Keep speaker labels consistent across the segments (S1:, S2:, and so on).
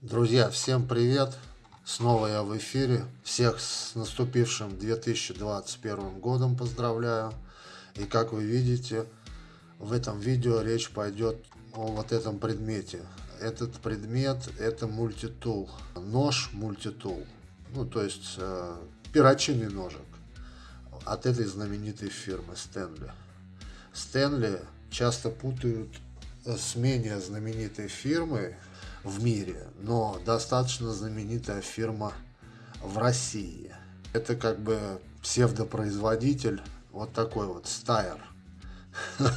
S1: Друзья, всем привет! Снова я в эфире. Всех с наступившим 2021 годом поздравляю. И как вы видите, в этом видео речь пойдет о вот этом предмете. Этот предмет это мультитул. Нож мультитул. Ну, то есть э, перочинный ножик от этой знаменитой фирмы Стэнли. Стэнли часто путают с менее знаменитой фирмой в мире, но достаточно знаменитая фирма в России. Это как бы псевдопроизводитель, вот такой вот Стайер.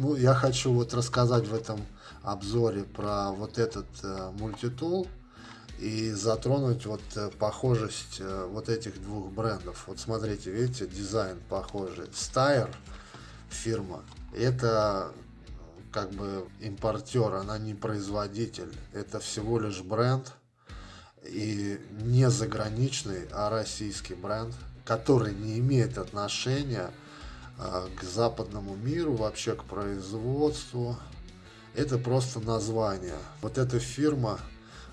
S1: Ну, я хочу вот рассказать в этом обзоре про вот этот э, мультитул и затронуть вот э, похожесть э, вот этих двух брендов. Вот смотрите, видите, дизайн похожий. Стайер фирма, это как бы импортер, она не производитель. Это всего лишь бренд. И не заграничный, а российский бренд, который не имеет отношения а, к западному миру, вообще к производству. Это просто название. Вот эта фирма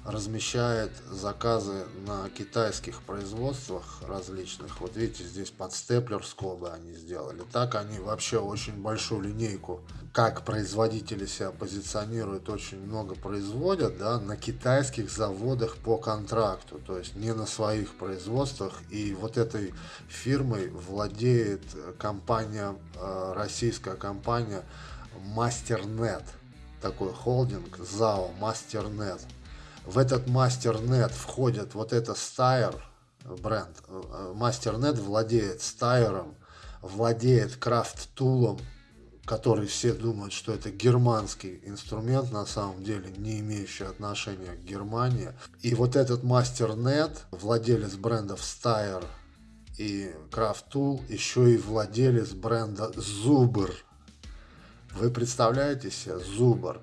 S1: размещает заказы на китайских производствах различных. Вот видите, здесь под степлер скобы они сделали. Так они вообще очень большую линейку, как производители себя позиционируют, очень много производят, да, на китайских заводах по контракту, то есть не на своих производствах. И вот этой фирмой владеет компания, э, российская компания MasterNet, такой холдинг, ЗАО MasterNet. В этот MasterNet входит вот это Steyr бренд. MasterNet владеет Steyr, владеет Craft Tool, который все думают, что это германский инструмент, на самом деле не имеющий отношения к Германии. И вот этот MasterNet, владелец брендов Steyr и Craft Tool, еще и владелец бренда Zuber. Вы представляете себе? Zuber.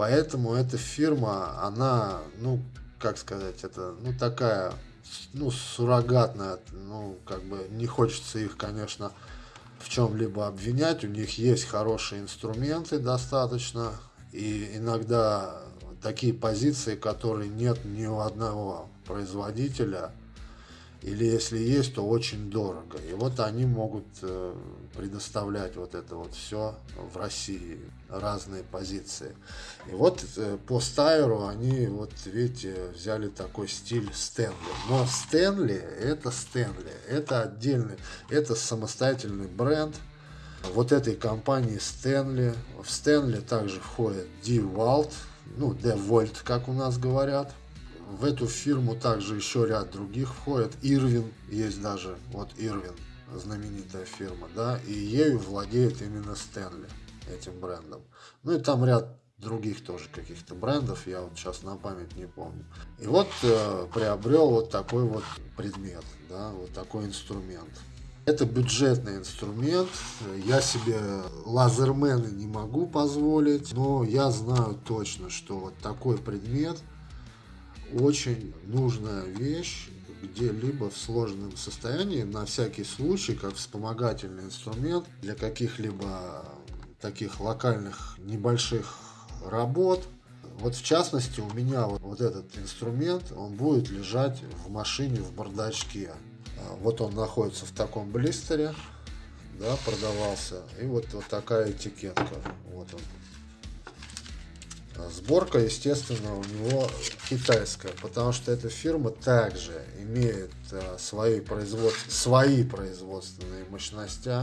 S1: Поэтому эта фирма, она, ну, как сказать, это, ну, такая, ну, суррогатная, ну, как бы не хочется их, конечно, в чем-либо обвинять. У них есть хорошие инструменты достаточно, и иногда такие позиции, которые нет ни у одного производителя, или если есть, то очень дорого. И вот они могут э, предоставлять вот это вот все в России, разные позиции. И вот э, по Стайеру они, вот видите, взяли такой стиль Стэнли. Но Стэнли это Стэнли, это отдельный, это самостоятельный бренд вот этой компании Стэнли. В Стэнли также входит DeWalt, ну, DeWalt, как у нас говорят в эту фирму также еще ряд других входит. Ирвин есть даже, вот Ирвин, знаменитая фирма, да, и ею владеет именно Стэнли, этим брендом. Ну и там ряд других тоже каких-то брендов, я вот сейчас на память не помню. И вот э, приобрел вот такой вот предмет, да, вот такой инструмент. Это бюджетный инструмент, я себе лазермены не могу позволить, но я знаю точно, что вот такой предмет – очень нужная вещь где-либо в сложном состоянии, на всякий случай, как вспомогательный инструмент для каких-либо таких локальных небольших работ. Вот в частности у меня вот, вот этот инструмент, он будет лежать в машине в бардачке. А, вот он находится в таком блистере, да, продавался. И вот, вот такая этикетка. Вот он Сборка, естественно, у него китайская, потому что эта фирма также имеет э, свои, производ... свои производственные мощности.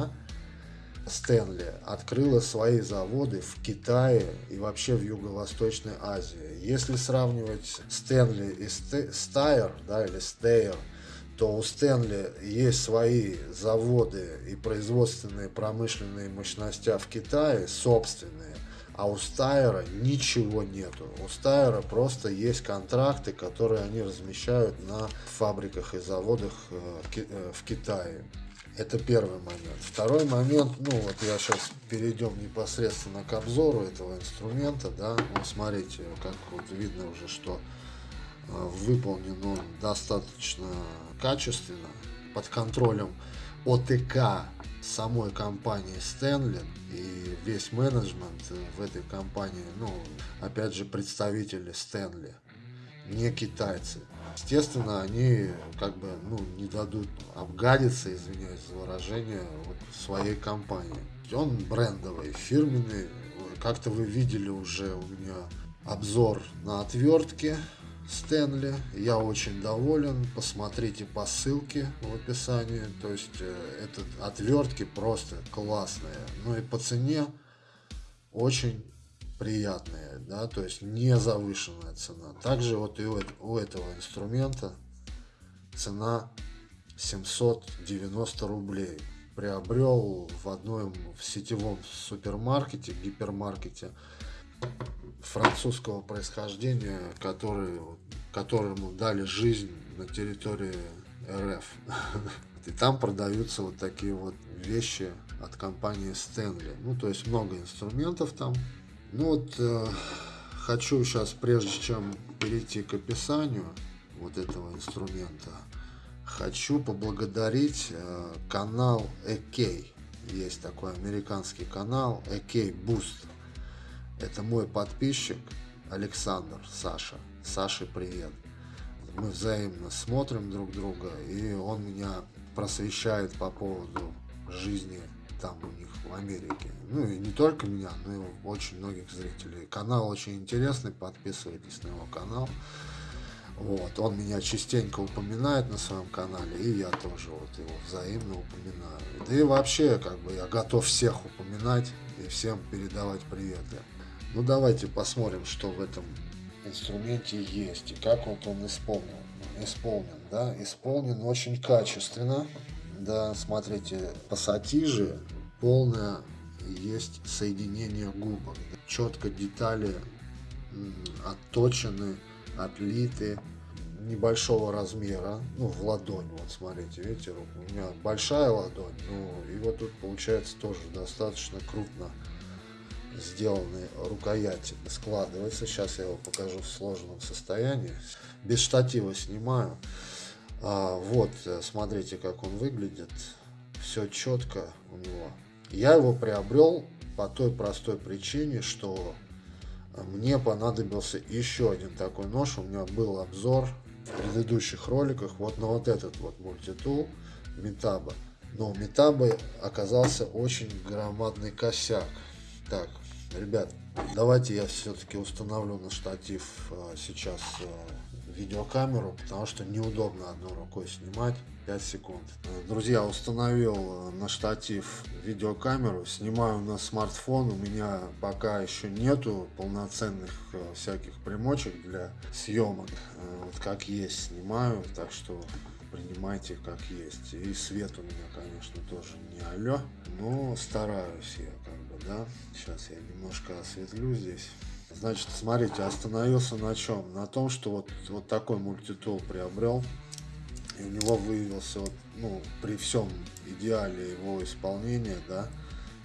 S1: Стэнли открыла свои заводы в Китае и вообще в Юго-Восточной Азии. Если сравнивать Стэнли и Стайер, да, или Стейер, то у Стэнли есть свои заводы и производственные промышленные мощности в Китае, собственные. А у Стайера ничего нету. У Стайера просто есть контракты, которые они размещают на фабриках и заводах э, э, в Китае. Это первый момент. Второй момент, ну вот я сейчас перейдем непосредственно к обзору этого инструмента, да, ну смотрите, как вот видно уже, что э, выполнен он достаточно качественно, под контролем ОТК самой компании Стэнли и весь менеджмент в этой компании, ну, опять же, представители Стэнли. не китайцы. Естественно, они как бы ну, не дадут обгадиться, извиняюсь за выражение, вот, своей компании. Он брендовый, фирменный. Как-то вы видели уже у меня обзор на отвертки Стэнли. Я очень доволен. Посмотрите по ссылке в описании. То есть э, этот отвертки просто классные. Ну и по цене очень приятные, да, то есть не завышенная цена. Также вот и у этого инструмента цена 790 рублей. Приобрел в одном в сетевом супермаркете, гипермаркете французского происхождения, который, которому дали жизнь на территории РФ. И там продаются вот такие вот вещи от компании Stanley. Ну, то есть много инструментов там. Ну вот, э, хочу сейчас, прежде чем перейти к описанию вот этого инструмента, хочу поблагодарить э, канал AK. Есть такой американский канал AK Boost. Это мой подписчик Александр, Саша. Саше привет. Мы взаимно смотрим друг друга, и он меня просвещает по поводу жизни там у них в Америке. Ну и не только меня, но и очень многих зрителей. Канал очень интересный, подписывайтесь на его канал. Вот, он меня частенько упоминает на своем канале, и я тоже вот его взаимно упоминаю. Да и вообще, как бы, я готов всех упоминать и всем передавать приветы. Ну, давайте посмотрим, что в этом инструменте есть и как вот он исполнен. Исполнен, да, исполнен очень качественно. Да, смотрите, пассатижи полное есть соединение губок. Четко детали отточены, отлиты небольшого размера, ну, в ладонь, вот смотрите, видите, у меня большая ладонь, ну, и вот тут получается тоже достаточно крупно сделанные рукояти складывается. Сейчас я его покажу в сложенном состоянии. Без штатива снимаю. А, вот, смотрите, как он выглядит. Все четко у него. Я его приобрел по той простой причине, что мне понадобился еще один такой нож. У меня был обзор в предыдущих роликах вот на вот этот вот мультитул Метаба. Но у Метабы оказался очень громадный косяк. Так, ребят, давайте я все-таки установлю на штатив а, сейчас а, видеокамеру, потому что неудобно одной рукой снимать 5 секунд. Друзья, установил э, на штатив видеокамеру, снимаю на смартфон, у меня пока еще нету полноценных э, всяких примочек для съемок, э, вот как есть снимаю, так что принимайте как есть. И свет у меня, конечно, тоже не алё, но стараюсь я да. Сейчас я немножко осветлю здесь. Значит, смотрите, остановился на чем? На том, что вот, вот такой мультитул приобрел. И у него выявился, вот, ну, при всем идеале его исполнения, да,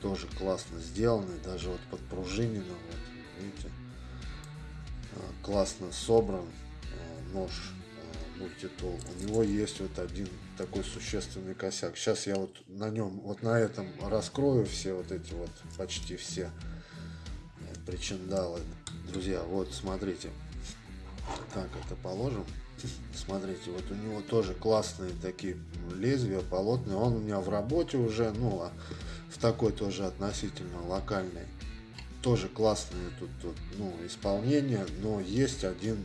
S1: тоже классно сделанный, даже вот подпружинено, вот, видите, а, классно собран а, нож мультитул. У него есть вот один такой существенный косяк. Сейчас я вот на нем, вот на этом раскрою все вот эти вот, почти все причиндалы. Друзья, вот смотрите. Так, это положим. Смотрите, вот у него тоже классные такие лезвия, полотные. Он у меня в работе уже, ну, а в такой тоже относительно локальной. Тоже классные тут, тут ну, исполнения, но есть один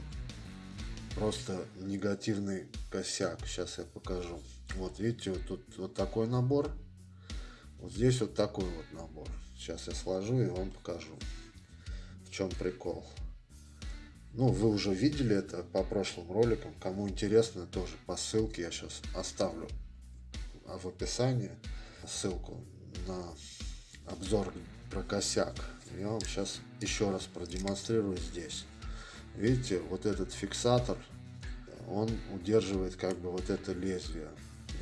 S1: просто негативный косяк. Сейчас я покажу. Вот видите, вот тут вот такой набор. Вот здесь вот такой вот набор. Сейчас я сложу и вам покажу в чем прикол. Ну, вы уже видели это по прошлым роликам. Кому интересно, тоже по ссылке я сейчас оставлю в описании ссылку на обзор про косяк. Я вам сейчас еще раз продемонстрирую здесь. Видите, вот этот фиксатор, он удерживает как бы вот это лезвие.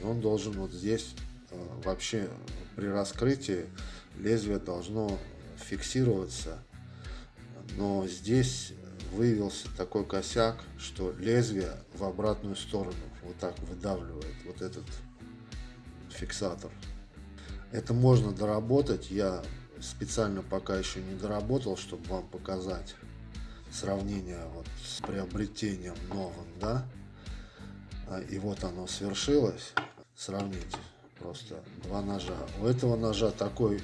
S1: И он должен вот здесь э, вообще при раскрытии лезвие должно фиксироваться но здесь выявился такой косяк, что лезвие в обратную сторону вот так выдавливает вот этот фиксатор. Это можно доработать, я специально пока еще не доработал, чтобы вам показать. Сравнение вот с приобретением новым, да, а, и вот оно свершилось, сравните, просто два ножа. У этого ножа такой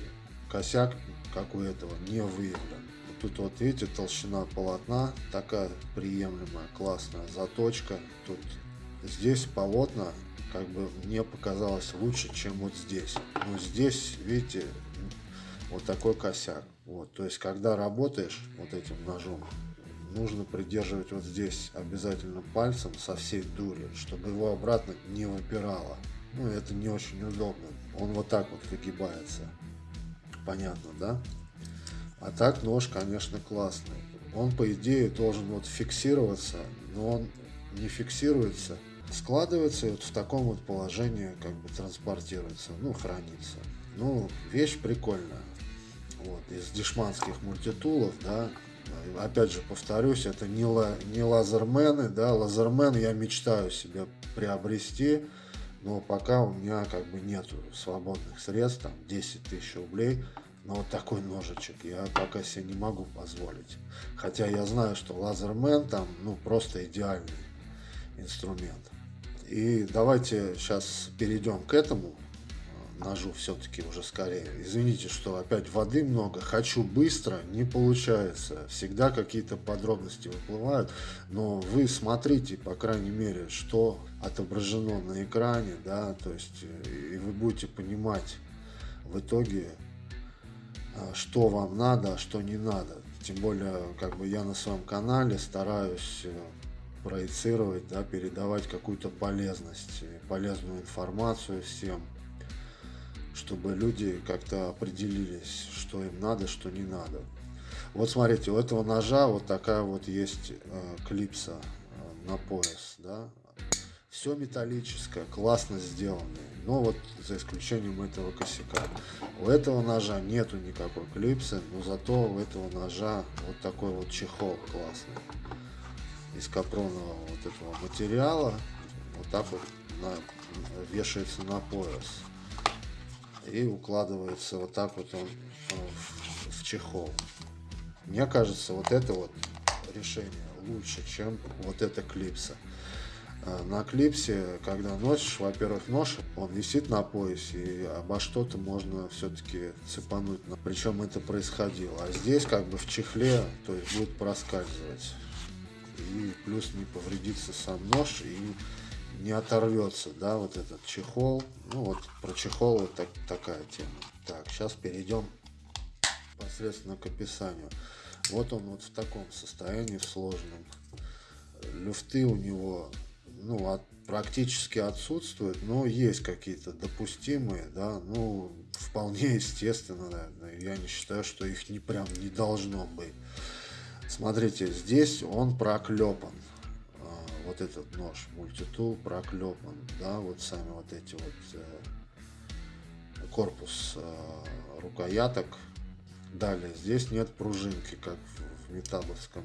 S1: косяк, как у этого, не выявлен. Тут вот видите, толщина полотна такая приемлемая, классная заточка. Тут здесь полотна как бы мне показалось лучше, чем вот здесь. Но здесь, видите, вот такой косяк. Вот, то есть, когда работаешь вот этим ножом, нужно придерживать вот здесь обязательно пальцем со всей дури, чтобы его обратно не выпирало. Ну, это не очень удобно. Он вот так вот выгибается. Понятно, да? А так нож, конечно, классный. Он, по идее, должен вот фиксироваться, но он не фиксируется. Складывается и вот в таком вот положении как бы транспортируется, ну, хранится. Ну, вещь прикольная. Вот, из дешманских мультитулов, да, опять же повторюсь, это не, ла, не лазермены, да, лазермен я мечтаю себе приобрести, но пока у меня как бы нету свободных средств, там 10 тысяч рублей, но вот такой ножичек я пока себе не могу позволить. Хотя я знаю, что лазермен там, ну, просто идеальный инструмент. И давайте сейчас перейдем к этому ножу все-таки уже скорее. Извините, что опять воды много, хочу быстро, не получается. Всегда какие-то подробности выплывают, но вы смотрите, по крайней мере, что отображено на экране, да, то есть и вы будете понимать в итоге, а, что вам надо, а что не надо. Тем более, как бы я на своем канале стараюсь э, проецировать, да, передавать какую-то полезность, полезную информацию всем чтобы люди как-то определились, что им надо, что не надо. Вот смотрите, у этого ножа вот такая вот есть э, клипса э, на пояс, да. Все металлическое, классно сделано, но вот за исключением этого косяка. У этого ножа нету никакой клипсы, но зато у этого ножа вот такой вот чехол классный из капронового вот этого материала. Вот так вот на, вешается на пояс и укладывается вот так вот он в, в чехол. Мне кажется, вот это вот решение лучше, чем вот эта клипса. А, на клипсе, когда носишь, во-первых, нож, он висит на поясе, и обо что-то можно все-таки цепануть. Причем это происходило. А здесь как бы в чехле, то есть будет проскальзывать. И плюс не повредится сам нож, и не оторвется, да, вот этот чехол. Ну вот про чехол вот так, такая тема. Так, сейчас перейдем непосредственно к описанию. Вот он вот в таком состоянии, в сложном. Люфты у него, ну, от, практически отсутствуют, но есть какие-то допустимые, да, ну, вполне естественно, наверное. Я не считаю, что их не прям не должно быть. Смотрите, здесь он проклепан вот этот нож мультитул проклепан, да, вот сами вот эти вот э, корпус э, рукояток. Далее, здесь нет пружинки, как в, в метабовском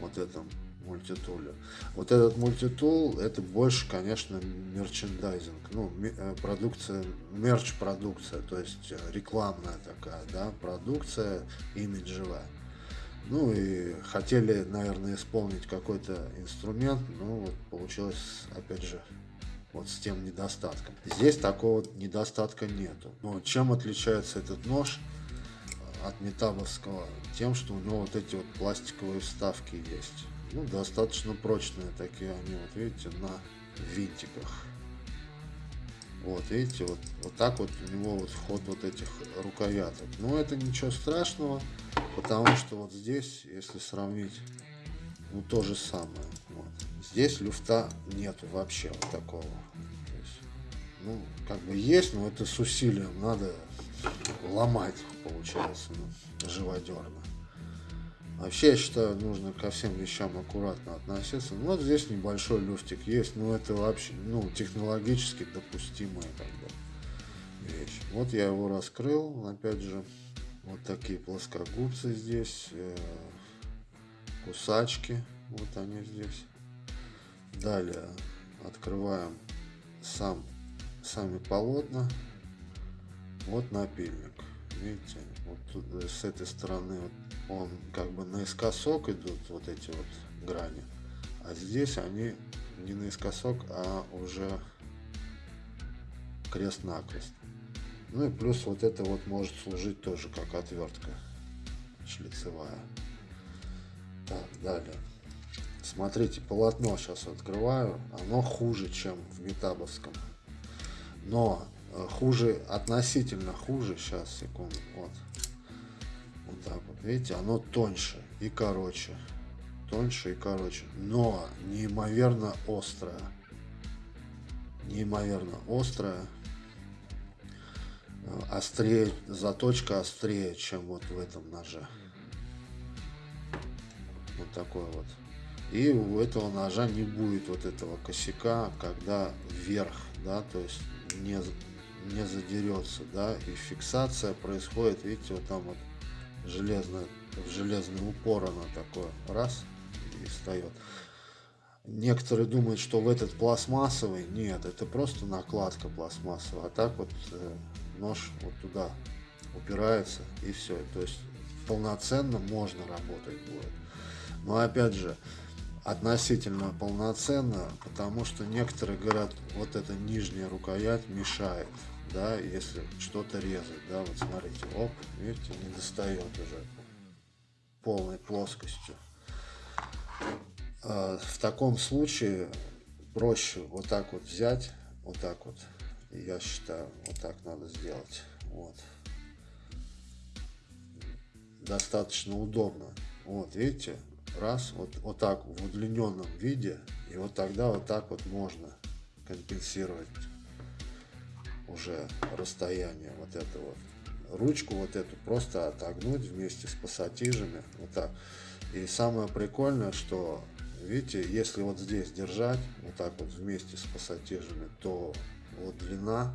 S1: вот этом мультитуле. Вот этот мультитул, это больше, конечно, мерчендайзинг, ну, э, продукция, мерч-продукция, то есть э, рекламная такая, да, продукция имиджевая. Ну и хотели, наверное, исполнить какой-то инструмент, ну вот получилось, опять же, вот с тем недостатком. Здесь такого недостатка нету. Но чем отличается этот нож от метабовского? Тем, что у него вот эти вот пластиковые вставки есть. Ну, достаточно прочные такие они, вот видите, на винтиках. Вот, видите, вот, вот так вот у него вот вход вот этих рукояток. Но это ничего страшного, потому что вот здесь, если сравнить, ну то же самое. Вот. Здесь люфта нету вообще вот такого. Есть, ну, как бы есть, но это с усилием надо ломать, получается, ну, живодерно. Вообще, я считаю, нужно ко всем вещам аккуратно относиться. Ну, вот здесь небольшой люфтик есть, но это вообще, ну, технологически допустимая как бы вещь. Вот я его раскрыл, опять же, вот такие плоскогубцы здесь, э, кусачки, вот они здесь. Далее открываем сам, сами полотна. Вот напильник, видите, вот э, с этой стороны он как бы наискосок идут вот эти вот грани, а здесь они не наискосок, а уже крест-накрест. Ну и плюс вот это вот может служить тоже как отвертка шлицевая. Так, далее. Смотрите, полотно сейчас открываю. Оно хуже, чем в метабовском. Но э, хуже, относительно хуже. Сейчас, секунду. Вот. Вот так вот. Видите, оно тоньше и короче. Тоньше и короче. Но неимоверно острое. Неимоверно острое. Э, острее, заточка острее, чем вот в этом ноже. Вот такой вот. И у этого ножа не будет вот этого косяка, когда вверх, да, то есть не, не задерется, да, и фиксация происходит, видите, вот там вот железный, железный упор она такое, раз, и встает. Некоторые думают, что в этот пластмассовый, нет, это просто накладка пластмассовая, а так вот э, нож вот туда упирается и все, то есть полноценно можно работать будет. Но опять же, относительно полноценно, потому что некоторые говорят, вот эта нижняя рукоять мешает, да, если что-то резать, да, вот смотрите, оп, видите, не достает уже полной плоскостью. А, в таком случае проще вот так вот взять, вот так вот, я считаю, вот так надо сделать, вот. Достаточно удобно, вот, видите, раз, вот, вот так в удлиненном виде, и вот тогда вот так вот можно компенсировать уже расстояние вот этого. Ручку вот эту просто отогнуть вместе с пассатижами, вот так. И самое прикольное, что, видите, если вот здесь держать, вот так вот вместе с пассатижами, то вот длина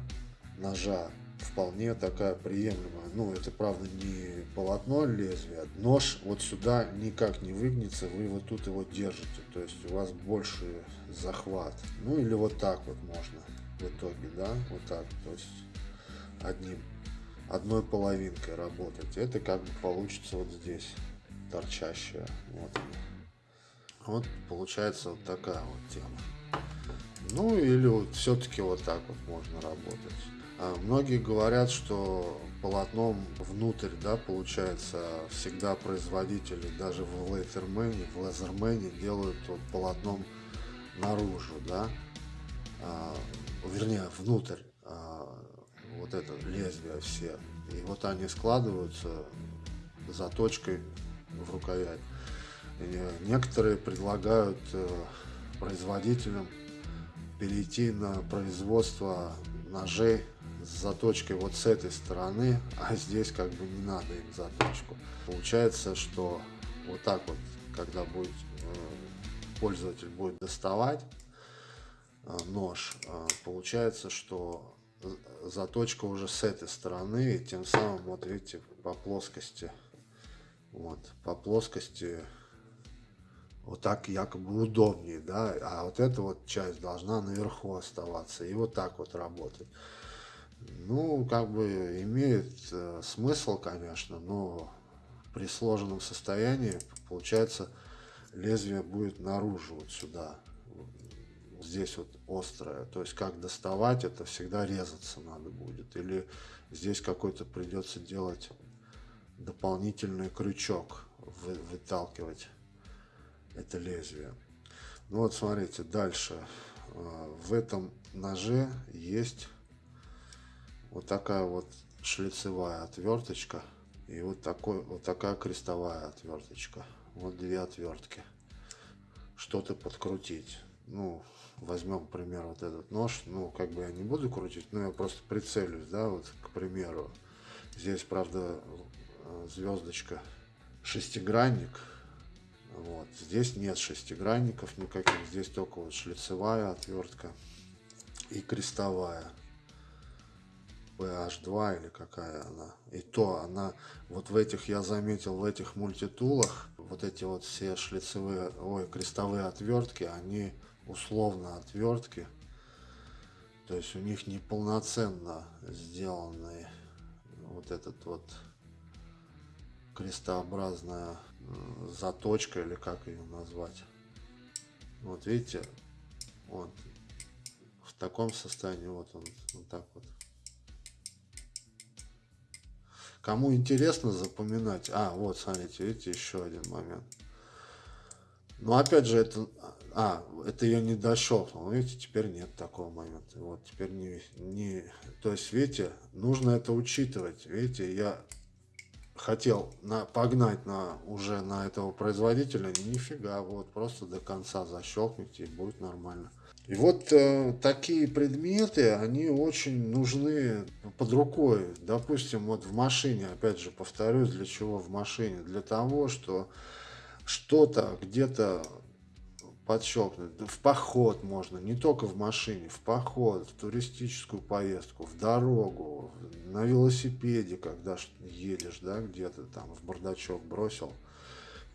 S1: ножа вполне такая приемлемая. Ну, это, правда, не полотно лезвия. Нож вот сюда никак не выгнется, вы вот тут его держите. То есть у вас больше захват. Ну, или вот так вот можно в итоге, да, вот так. То есть одним, одной половинкой работать. Это как бы получится вот здесь торчащая. Вот Вот получается вот такая вот тема. Ну или вот все-таки вот так вот можно работать. А многие говорят, что полотном внутрь, да, получается, всегда производители, даже в лейтермене, в лазермене делают вот полотном наружу, да, а, вернее, внутрь а, вот это лезвие все. И вот они складываются заточкой в рукоять. И некоторые предлагают э, производителям перейти на производство ножей с заточкой вот с этой стороны, а здесь как бы не надо им заточку. Получается, что вот так вот, когда будет э, пользователь будет доставать нож, э, получается, что заточка уже с этой стороны, и тем самым, вот видите, по плоскости, вот, по плоскости вот так якобы удобнее, да, а вот эта вот часть должна наверху оставаться и вот так вот работать. Ну, как бы имеет э, смысл, конечно, но при сложенном состоянии, получается, лезвие будет наружу, вот сюда. Здесь вот острое. То есть, как доставать, это всегда резаться надо будет. Или здесь какой-то придется делать дополнительный крючок, вы, выталкивать это лезвие. Ну вот, смотрите, дальше. Э, в этом ноже есть вот такая вот шлицевая отверточка и вот такой вот такая крестовая отверточка вот две отвертки что-то подкрутить ну возьмем пример вот этот нож ну как бы я не буду крутить но я просто прицелюсь да вот к примеру здесь правда звездочка шестигранник вот здесь нет шестигранников никаких здесь только вот шлицевая отвертка и крестовая PH2 или какая она. И то она, вот в этих, я заметил, в этих мультитулах, вот эти вот все шлицевые, ой, крестовые отвертки, они условно отвертки. То есть у них неполноценно сделанный вот этот вот крестообразная заточка или как ее назвать. Вот видите, вот в таком состоянии, вот он, вот так вот. Кому интересно запоминать, а, вот, смотрите, видите, еще один момент. Но опять же, это, а, это я не дощелкнул, видите, теперь нет такого момента. Вот, теперь не, не, то есть, видите, нужно это учитывать. Видите, я хотел на, погнать на, уже на этого производителя, нифига, вот, просто до конца защелкните и будет нормально. И вот э, такие предметы, они очень нужны под рукой. Допустим, вот в машине, опять же, повторюсь, для чего в машине? Для того, что что-то где-то подщелкнуть. В поход можно, не только в машине, в поход, в туристическую поездку, в дорогу, на велосипеде, когда едешь, да, где-то там в бардачок бросил.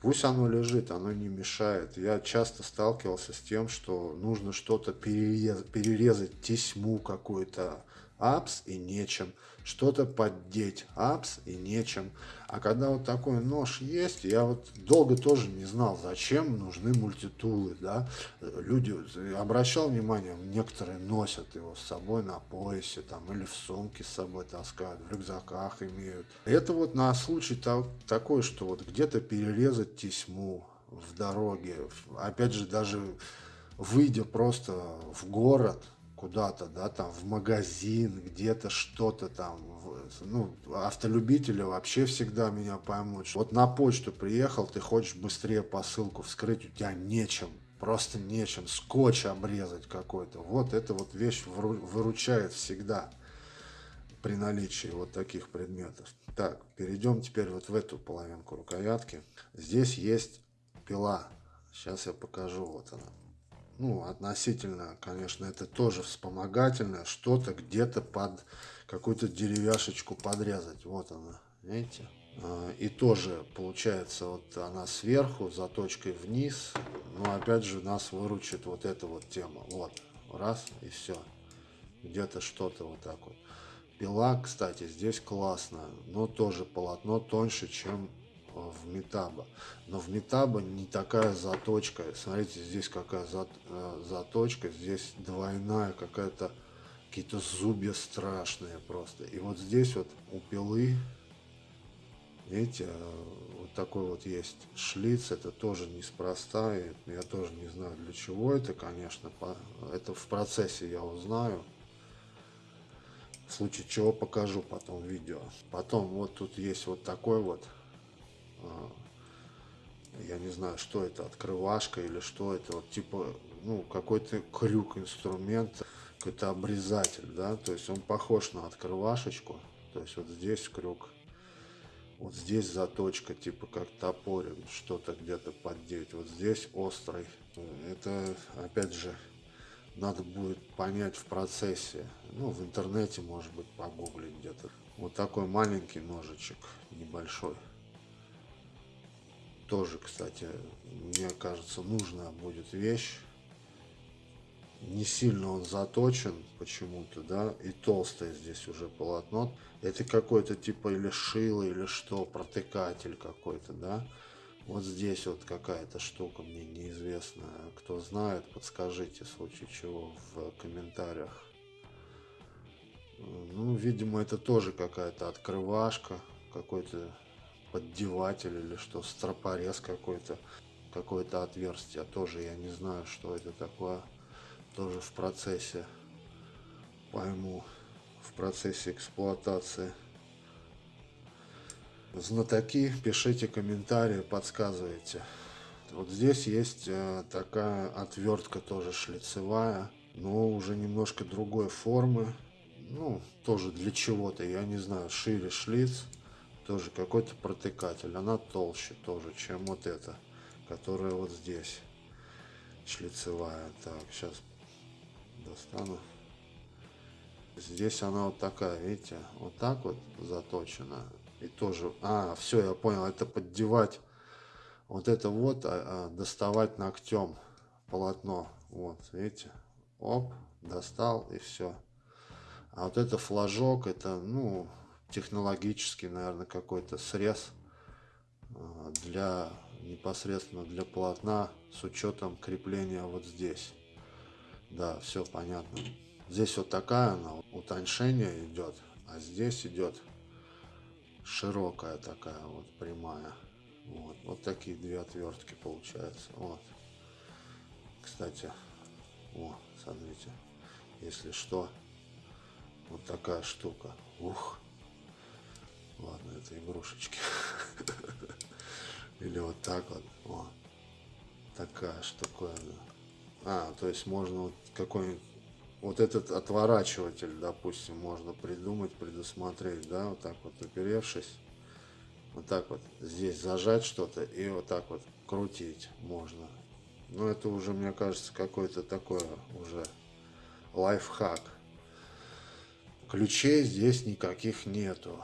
S1: Пусть оно лежит, оно не мешает. Я часто сталкивался с тем, что нужно что-то перерезать, перерезать тесьму какую-то, апс и нечем, что-то поддеть, апс и нечем. А когда вот такой нож есть, я вот долго тоже не знал, зачем нужны мультитулы, да. Люди, обращал внимание, некоторые носят его с собой на поясе, там, или в сумке с собой таскают, в рюкзаках имеют. Это вот на случай так, такой, что вот где-то перерезать тесьму в дороге, опять же, даже выйдя просто в город, куда-то, да, там в магазин, где-то что-то там, ну, автолюбители вообще всегда меня поймут. Вот на почту приехал, ты хочешь быстрее посылку вскрыть, у тебя нечем, просто нечем, скотч обрезать какой-то. Вот эта вот вещь выручает всегда при наличии вот таких предметов. Так, перейдем теперь вот в эту половинку рукоятки. Здесь есть пила. Сейчас я покажу, вот она ну, относительно, конечно, это тоже вспомогательное, что-то где-то под какую-то деревяшечку подрезать. Вот она, видите? А, и тоже получается вот она сверху, заточкой вниз. Но опять же нас выручит вот эта вот тема. Вот, раз и все. Где-то что-то вот так вот. Пила, кстати, здесь классно, но тоже полотно тоньше, чем в метаба. Но в метаба не такая заточка. Смотрите, здесь какая э, заточка. Здесь двойная какая-то, какие-то зубья страшные просто. И вот здесь вот у пилы, видите, э, вот такой вот есть шлиц. Это тоже неспроста. И я тоже не знаю для чего это, конечно. Это в процессе я узнаю. В случае чего покажу потом видео. Потом вот тут есть вот такой вот я не знаю, что это, открывашка или что это, вот типа, ну, какой-то крюк, инструмент, какой-то обрезатель, да, то есть он похож на открывашечку, то есть вот здесь крюк, вот здесь заточка, типа как топорик, что-то где-то поддеть, вот здесь острый, это, опять же, надо будет понять в процессе, ну, в интернете, может быть, погуглить где-то. Вот такой маленький ножичек, небольшой тоже, кстати, мне кажется, нужная будет вещь. Не сильно он заточен почему-то, да, и толстое здесь уже полотно. Это какой-то типа или шило, или что, протыкатель какой-то, да. Вот здесь вот какая-то штука мне неизвестная. Кто знает, подскажите, в случае чего, в комментариях. Ну, видимо, это тоже какая-то открывашка, какой-то поддеватель или что, стропорез какой-то, какое-то отверстие. Тоже я не знаю, что это такое. Тоже в процессе пойму, в процессе эксплуатации. Знатоки, пишите комментарии, подсказывайте. Вот здесь есть э, такая отвертка тоже шлицевая, но уже немножко другой формы. Ну, тоже для чего-то, я не знаю, шире шлиц тоже какой-то протыкатель. Она толще тоже, чем вот эта, которая вот здесь шлицевая. Так, сейчас достану. Здесь она вот такая, видите, вот так вот заточена. И тоже, а, все, я понял, это поддевать вот это вот, а, а, доставать ногтем полотно. Вот, видите, оп, достал и все. А вот это флажок, это, ну, технологический, наверное, какой-то срез а, для непосредственно для полотна с учетом крепления вот здесь. Да, все понятно. Здесь вот такая она, утоньшение идет, а здесь идет широкая такая вот прямая. Вот, вот такие две отвертки получается. Вот. Кстати, о, смотрите, если что, вот такая штука. Ух. Ладно, это игрушечки. Или вот так вот. О, такая штуковина. А, то есть можно вот какой-нибудь вот этот отворачиватель, допустим, можно придумать, предусмотреть, да, вот так вот оперевшись, вот так вот здесь зажать что-то и вот так вот крутить можно. Но это уже, мне кажется, какой-то такой уже лайфхак. Ключей здесь никаких нету.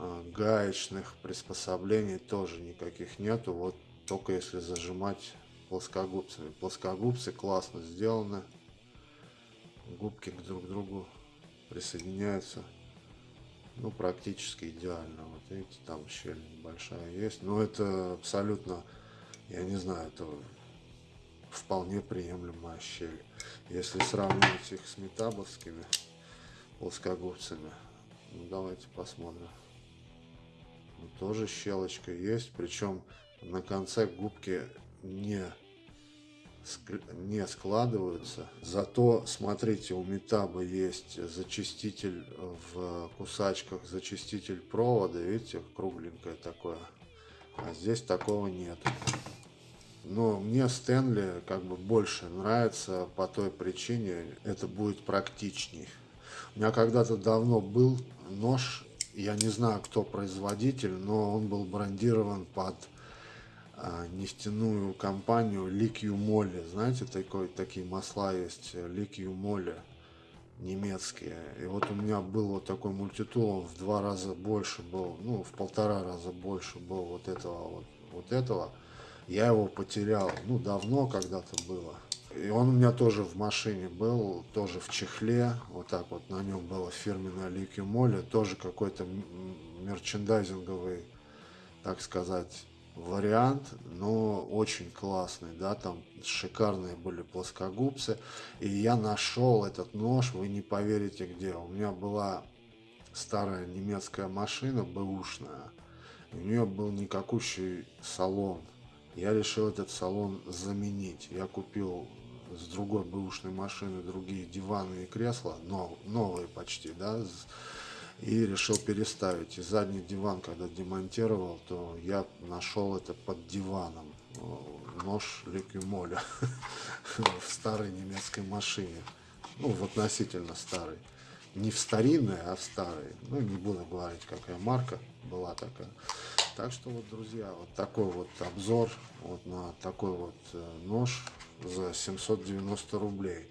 S1: А, гаечных приспособлений тоже никаких нету. Вот только если зажимать плоскогубцами. Плоскогубцы классно сделаны. Губки друг к другу присоединяются. Ну, практически идеально. Вот видите, там щель большая есть. Но это абсолютно, я не знаю, это вполне приемлемая щель. Если сравнивать их с метабовскими плоскогубцами, ну, давайте посмотрим. Тоже щелочка есть, причем на конце губки не не складываются. Зато, смотрите, у Метаба есть зачиститель в кусачках, зачиститель провода, видите, кругленькое такое. А здесь такого нет. Но мне Стэнли как бы больше нравится по той причине, это будет практичней. У меня когда-то давно был нож я не знаю, кто производитель, но он был брендирован под а, нефтяную компанию Ликью Молли. Знаете, такой, такие масла есть, Ликью Молли, немецкие. И вот у меня был вот такой мультитул, он в два раза больше был, ну, в полтора раза больше был вот этого, вот, вот этого. Я его потерял, ну, давно когда-то было. И он у меня тоже в машине был, тоже в чехле, вот так вот на нем было фирменное Лики Моли, тоже какой-то мерчендайзинговый, так сказать, вариант, но очень классный, да, там шикарные были плоскогубцы, и я нашел этот нож, вы не поверите где, у меня была старая немецкая машина, бэушная, у нее был никакущий салон, я решил этот салон заменить. Я купил с другой бэушной машины другие диваны и кресла, но, новые почти, да, и решил переставить. И задний диван, когда демонтировал, то я нашел это под диваном. Нож Ликюмоля в старой немецкой машине. Ну, в относительно старой. Не в старинной, а в старой. Ну, не буду говорить, какая марка была такая. Так что вот, друзья, вот такой вот обзор вот на такой вот э, нож за 790 рублей.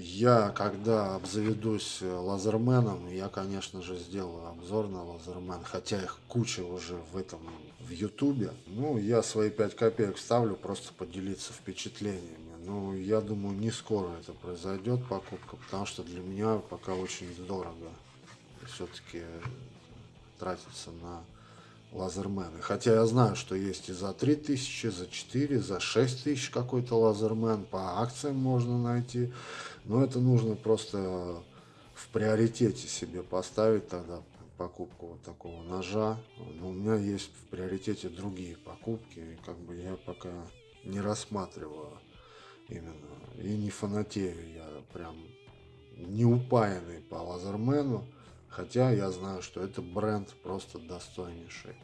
S1: Я, когда обзаведусь лазерменом, я, конечно же, сделаю обзор на лазермен, хотя их куча уже в этом, в ютубе. Ну, я свои 5 копеек вставлю, просто поделиться впечатлениями. Ну, я думаю, не скоро это произойдет, покупка, потому что для меня пока очень дорого все-таки тратиться на лазермены. Хотя я знаю, что есть и за 3000, за 4, за 6000 какой-то лазермен. По акциям можно найти. Но это нужно просто в приоритете себе поставить тогда покупку вот такого ножа. Но у меня есть в приоритете другие покупки. И как бы я пока не рассматриваю именно. И не фанатею я прям не упаянный по лазермену. Хотя я знаю, что это бренд просто достойнейший.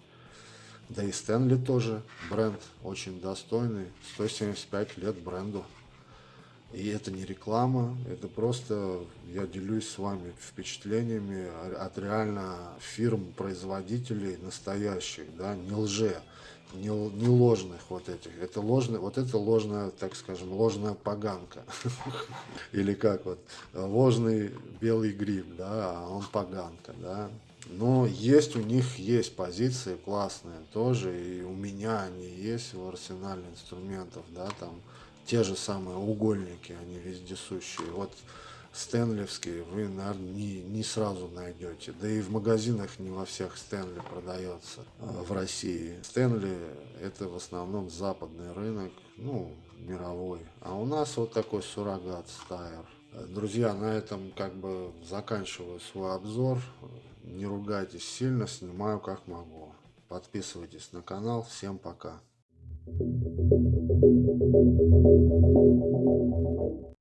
S1: Да и Стэнли тоже бренд очень достойный. 175 лет бренду. И это не реклама, это просто я делюсь с вами впечатлениями от реально фирм, производителей настоящих, да, не лже, не, не ложных вот этих. Это ложная, вот это ложная, так скажем, ложная поганка. Или как вот, ложный белый гриб, да, а он поганка, да. Но есть у них есть позиции классные тоже, и у меня они есть в арсенале инструментов, да, там те же самые угольники, они вездесущие. Вот стэнлевский вы, наверное, не, не сразу найдете. Да и в магазинах не во всех Стэнли продается э, в России. Стэнли это в основном западный рынок, ну, мировой. А у нас вот такой суррогат Стайер. Друзья, на этом как бы заканчиваю свой обзор. Не ругайтесь сильно, снимаю как могу. Подписывайтесь на канал. Всем пока. Thank you. thank you